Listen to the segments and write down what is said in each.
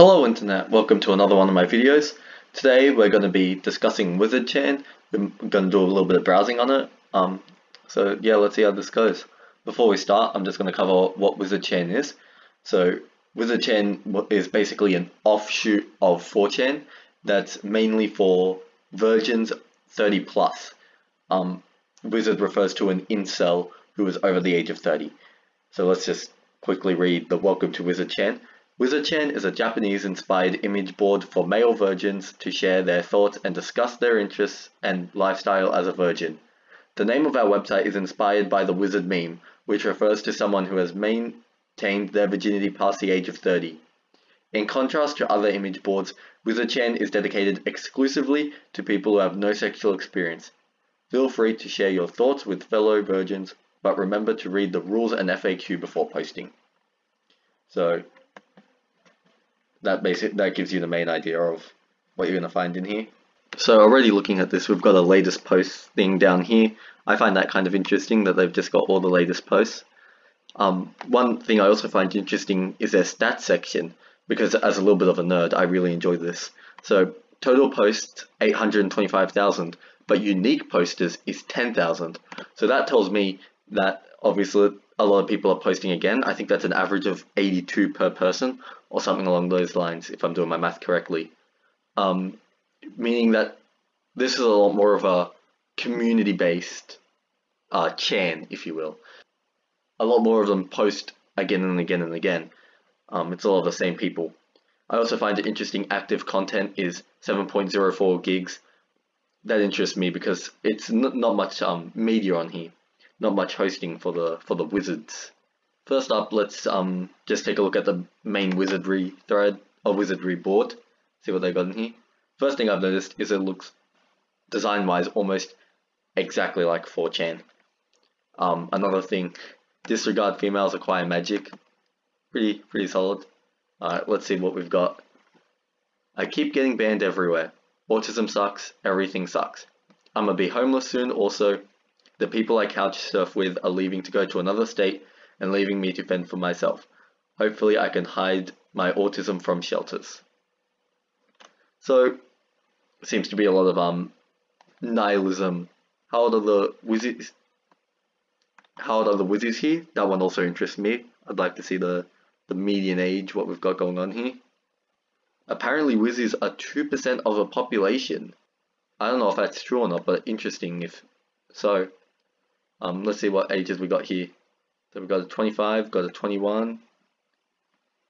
Hello Internet, welcome to another one of my videos. Today we're going to be discussing WizardChan. We're going to do a little bit of browsing on it. Um, so yeah, let's see how this goes. Before we start, I'm just going to cover what WizardChan is. So WizardChan is basically an offshoot of 4chan that's mainly for virgins 30 plus. Um, Wizard refers to an incel who is over the age of 30. So let's just quickly read the welcome to WizardChan. WizardChan is a Japanese-inspired image board for male virgins to share their thoughts and discuss their interests and lifestyle as a virgin. The name of our website is inspired by the wizard meme, which refers to someone who has maintained their virginity past the age of 30. In contrast to other image boards, WizardChan is dedicated exclusively to people who have no sexual experience. Feel free to share your thoughts with fellow virgins, but remember to read the rules and FAQ before posting. So that basic that gives you the main idea of what you're going to find in here. So already looking at this, we've got a latest post thing down here. I find that kind of interesting that they've just got all the latest posts. Um, one thing I also find interesting is their stats section, because as a little bit of a nerd, I really enjoy this. So total posts 825,000, but unique posters is 10,000. So that tells me that obviously a lot of people are posting again. I think that's an average of 82 per person or something along those lines, if I'm doing my math correctly. Um, meaning that this is a lot more of a community-based uh, chan, if you will. A lot more of them post again and again and again. Um, it's all of the same people. I also find it interesting active content is 7.04 gigs. That interests me because it's not much um, media on here not much hosting for the for the wizards. First up, let's um just take a look at the main wizardry thread or wizardry board. See what they got in here. First thing I've noticed is it looks design wise almost exactly like 4chan. Um, another thing, disregard females acquire magic. Pretty pretty solid. Alright, let's see what we've got. I keep getting banned everywhere. Autism sucks, everything sucks. I'm gonna be homeless soon also, the people I couch surf with are leaving to go to another state and leaving me to fend for myself. Hopefully I can hide my autism from shelters. So, seems to be a lot of um nihilism. How old are the wizards? How old are the wizards here? That one also interests me. I'd like to see the, the median age, what we've got going on here. Apparently wizards are 2% of the population. I don't know if that's true or not, but interesting if so. Um, let's see what ages we got here. So we've got a 25, got a 21,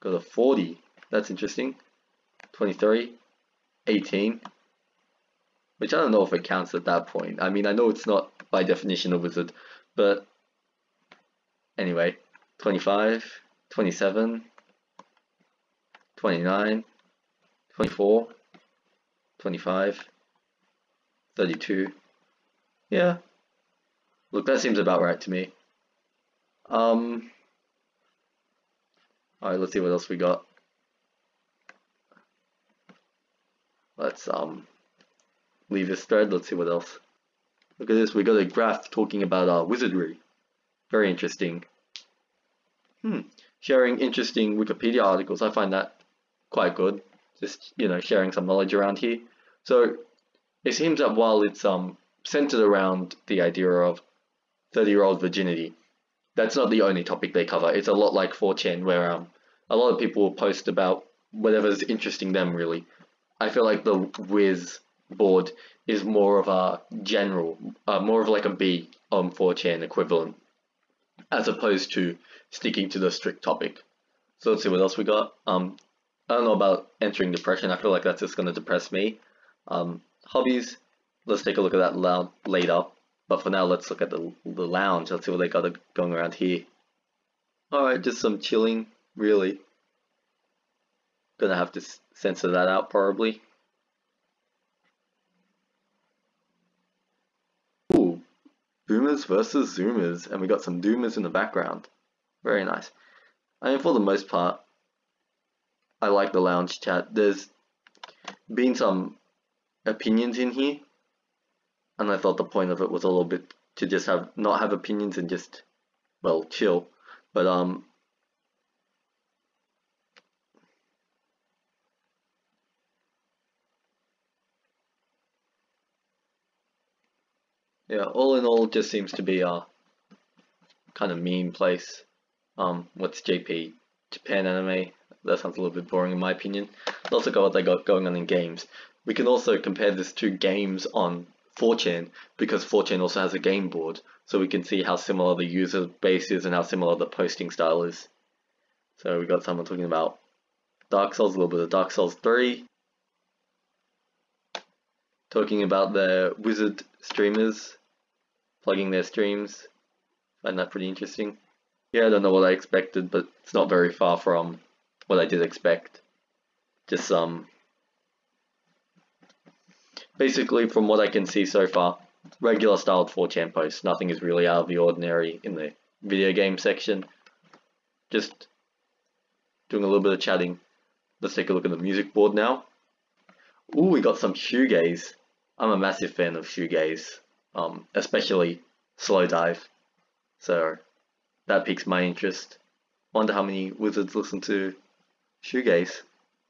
got a 40. That's interesting. 23, 18. Which I don't know if it counts at that point. I mean, I know it's not by definition a wizard, but anyway, 25, 27, 29, 24, 25, 32. Yeah, Look, that seems about right to me. Um, Alright, let's see what else we got. Let's um leave this thread, let's see what else. Look at this, we got a graph talking about uh, wizardry. Very interesting. Hmm, sharing interesting Wikipedia articles, I find that quite good. Just, you know, sharing some knowledge around here. So, it seems that while it's um centered around the idea of 30 year old virginity. That's not the only topic they cover. It's a lot like 4chan where um, a lot of people will post about whatever's interesting them really. I feel like the Wiz board is more of a general, uh, more of like a B on 4chan equivalent, as opposed to sticking to the strict topic. So let's see what else we got. Um, I don't know about entering depression. I feel like that's just going to depress me. Um, hobbies. Let's take a look at that later. But for now, let's look at the, the lounge. Let's see what they got going around here. Alright, just some chilling, really. Gonna have to censor that out probably. Ooh, boomers versus zoomers, and we got some doomers in the background. Very nice. I mean, for the most part, I like the lounge chat. There's been some opinions in here and I thought the point of it was a little bit to just have not have opinions and just well chill. But um yeah all in all just seems to be a kind of mean place. Um what's JP Japan anime? That sounds a little bit boring in my opinion. But also got what they got going on in games. We can also compare this to games on 4chan because 4chan also has a game board, so we can see how similar the user base is and how similar the posting style is. So we got someone talking about Dark Souls, a little bit of Dark Souls 3, talking about the wizard streamers, plugging their streams. Find that pretty interesting. Yeah, I don't know what I expected, but it's not very far from what I did expect. Just some. Basically, from what I can see so far, regular styled 4chan posts. Nothing is really out of the ordinary in the video game section. Just doing a little bit of chatting. Let's take a look at the music board now. Ooh, we got some shoegaze. I'm a massive fan of shoegaze, um, especially Slowdive. So that piques my interest. Wonder how many wizards listen to shoegaze.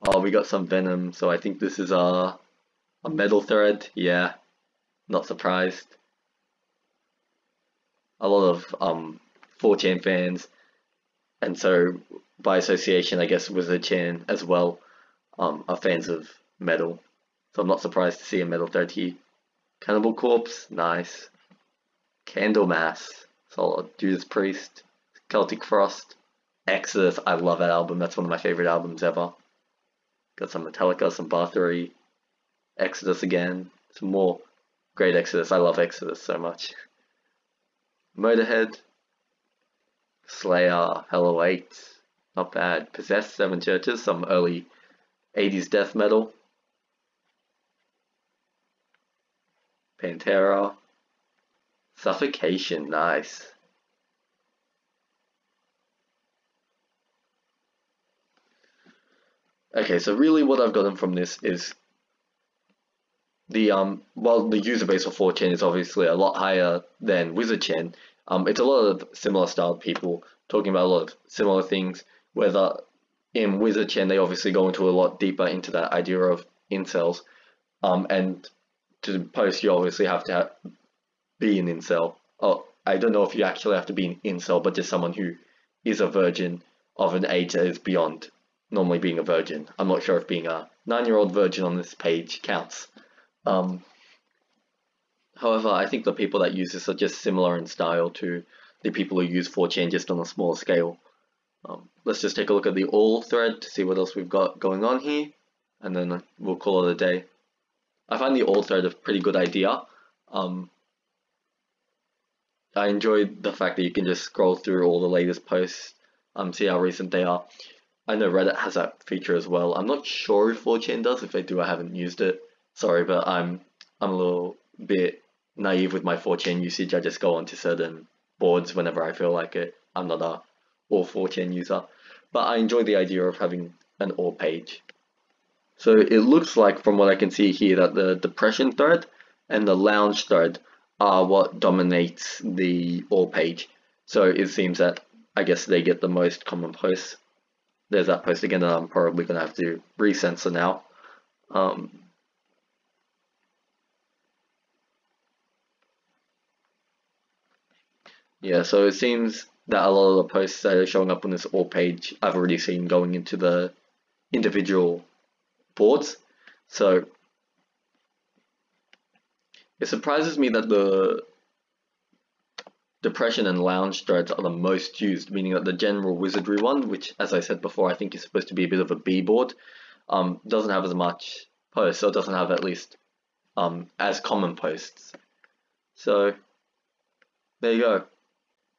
Oh, we got some venom, so I think this is a a metal thread. Yeah, not surprised. A lot of um 4chan fans, and so by association, I guess Wizard Chan as well, um, are fans of metal. So I'm not surprised to see a metal thread here. Cannibal Corpse, nice. Candlemass, solid. Judas Priest, Celtic Frost, Exodus, I love that album. That's one of my favorite albums ever. Got some Metallica, some Bathory, Exodus again, some more great Exodus. I love Exodus so much. Motorhead, Slayer, Hello 8, not bad. Possessed, Seven Churches, some early 80s death metal. Pantera. Suffocation, nice. Okay, so really what I've gotten from this is the um well the user base of 4chan is obviously a lot higher than WizardChan. Um, it's a lot of similar styled people talking about a lot of similar things. Whether in WizardChan they obviously go into a lot deeper into that idea of incels, um, and to post, you obviously have to have, be an incel. Oh, I don't know if you actually have to be an incel, but just someone who is a virgin of an age that is beyond normally being a virgin. I'm not sure if being a nine-year-old virgin on this page counts. Um, however, I think the people that use this are just similar in style to the people who use 4chan just on a smaller scale. Um, let's just take a look at the all thread to see what else we've got going on here, and then we'll call it a day. I find the all thread a pretty good idea. Um, I enjoyed the fact that you can just scroll through all the latest posts, um, see how recent they are. I know Reddit has that feature as well. I'm not sure if 4chan does. If they do, I haven't used it. Sorry, but I'm I'm a little bit naive with my 4chan usage. I just go onto certain boards whenever I feel like it. I'm not a all 4chan user, but I enjoy the idea of having an all page. So it looks like from what I can see here that the depression thread and the lounge thread are what dominates the all page. So it seems that I guess they get the most common posts. There's that post again that I'm probably going to have to recensor now. Um, yeah, so it seems that a lot of the posts that are showing up on this all page I've already seen going into the individual boards. So it surprises me that the depression and lounge threads are the most used, meaning that the general wizardry one, which as I said before, I think is supposed to be a bit of a B board, um, doesn't have as much posts, or doesn't have at least um, as common posts. So there you go.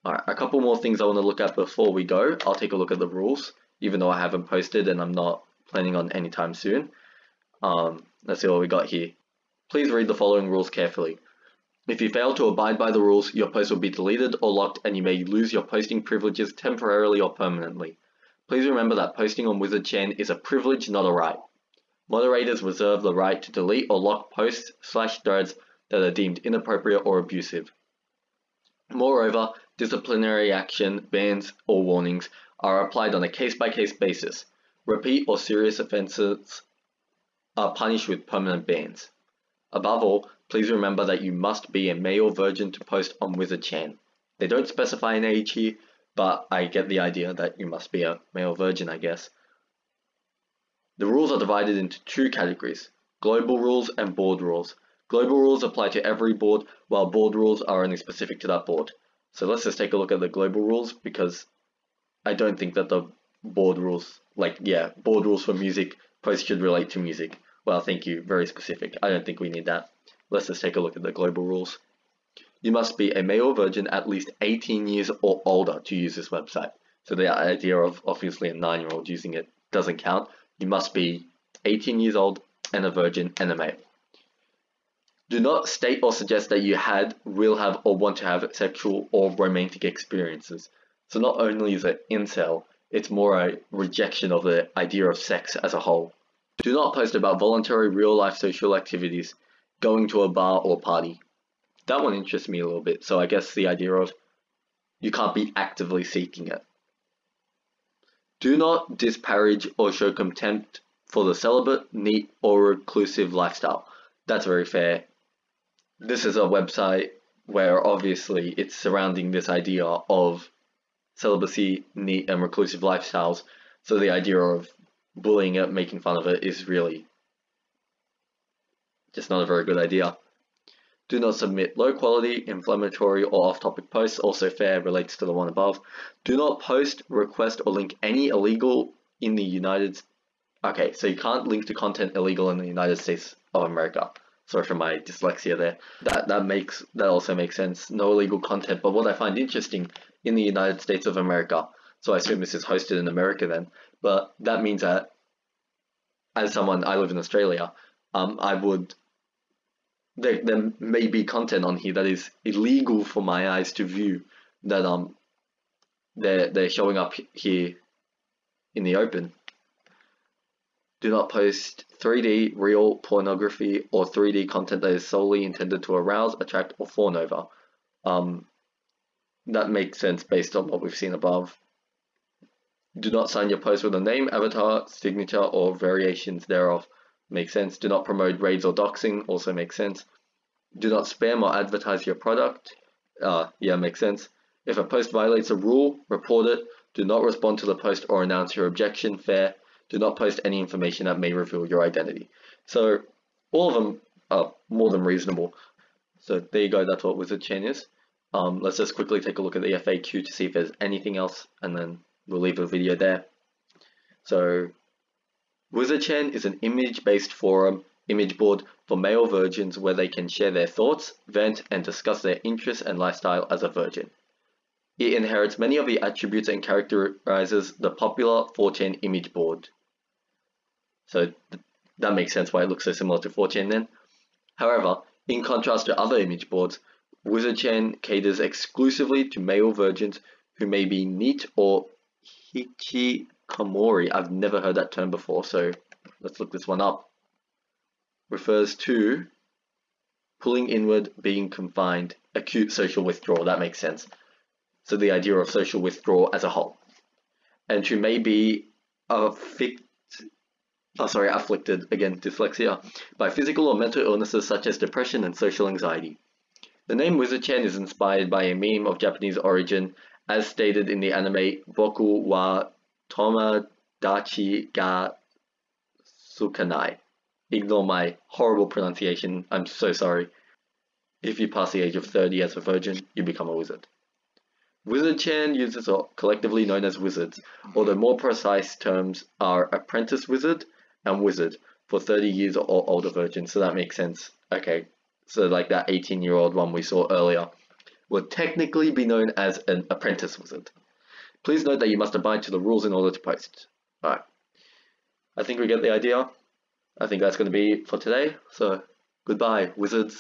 Alright, a couple more things I want to look at before we go. I'll take a look at the rules, even though I haven't posted and I'm not planning on anytime soon. Um, let's see what we got here. Please read the following rules carefully. If you fail to abide by the rules, your post will be deleted or locked and you may lose your posting privileges temporarily or permanently. Please remember that posting on WizardChan is a privilege, not a right. Moderators reserve the right to delete or lock posts slash threads that are deemed inappropriate or abusive. Moreover, disciplinary action, bans, or warnings are applied on a case-by-case -case basis. Repeat or serious offences are punished with permanent bans. Above all, Please remember that you must be a male virgin to post on Wizard Chan. They don't specify an age here, but I get the idea that you must be a male virgin, I guess. The rules are divided into two categories, global rules and board rules. Global rules apply to every board, while board rules are only specific to that board. So let's just take a look at the global rules because I don't think that the board rules, like, yeah, board rules for music posts should relate to music. Well, thank you, very specific. I don't think we need that. Let's just take a look at the global rules. You must be a male virgin at least 18 years or older to use this website. So the idea of obviously a 9 year old using it doesn't count. You must be 18 years old and a virgin and a male. Do not state or suggest that you had, will have, or want to have sexual or romantic experiences. So not only is it incel, it's more a rejection of the idea of sex as a whole. Do not post about voluntary real life social activities, going to a bar or party. That one interests me a little bit, so I guess the idea of you can't be actively seeking it. Do not disparage or show contempt for the celibate, NEET, or reclusive lifestyle. That's very fair this is a website where obviously it's surrounding this idea of celibacy, NEET, and reclusive lifestyles. So the idea of bullying it, making fun of it, is really just not a very good idea. Do not submit low quality, inflammatory, or off topic posts. Also, fair relates to the one above. Do not post, request, or link any illegal in the United States Okay, so you can't link to content illegal in the United States of America sorry for my dyslexia there. That that makes that also makes sense. No illegal content. But what I find interesting in the United States of America, so I assume this is hosted in America then. But that means that as someone I live in Australia, um, I would there there may be content on here that is illegal for my eyes to view that um they're they're showing up here in the open. Do not post 3D real pornography or 3D content that is solely intended to arouse, attract, or fawn over. Um, that makes sense based on what we've seen above. Do not sign your post with a name, avatar, signature, or variations thereof. Makes sense. Do not promote raids or doxing. Also makes sense. Do not spam or advertise your product. Uh, yeah, makes sense. If a post violates a rule, report it. Do not respond to the post or announce your objection. Fair do not post any information that may reveal your identity. So all of them are more than reasonable. So there you go, that's what Wizard Chan is. Um, let's just quickly take a look at the FAQ to see if there's anything else and then we'll leave the video there. So Wizard Chan is an image-based forum image board for male virgins where they can share their thoughts, vent, and discuss their interests and lifestyle as a virgin. It inherits many of the attributes and characterizes the popular 4chan image board. So th that makes sense why it looks so similar to 4chan then. However, in contrast to other image boards, WizardChan caters exclusively to male virgins who may be NEET or hikikomori. I've never heard that term before, so let's look this one up. Refers to pulling inward, being confined, acute social withdrawal. That makes sense. So the idea of social withdrawal as a whole. And who may be affected oh sorry, afflicted, again, dyslexia, by physical or mental illnesses such as depression and social anxiety. The name Wizard-chan is inspired by a meme of Japanese origin, as stated in the anime Boku wa Tomodachi ga Tsukanai. Ignore my horrible pronunciation, I'm so sorry. If you pass the age of 30 as a virgin, you become a wizard. Wizard-chan users are collectively known as wizards, although more precise terms are apprentice wizard and wizard for 30 years or older virgins, so that makes sense. Okay, so like that 18 year old one we saw earlier would technically be known as an apprentice wizard. Please note that you must abide to the rules in order to post. Alright, I think we get the idea. I think that's going to be for today, so goodbye, wizards.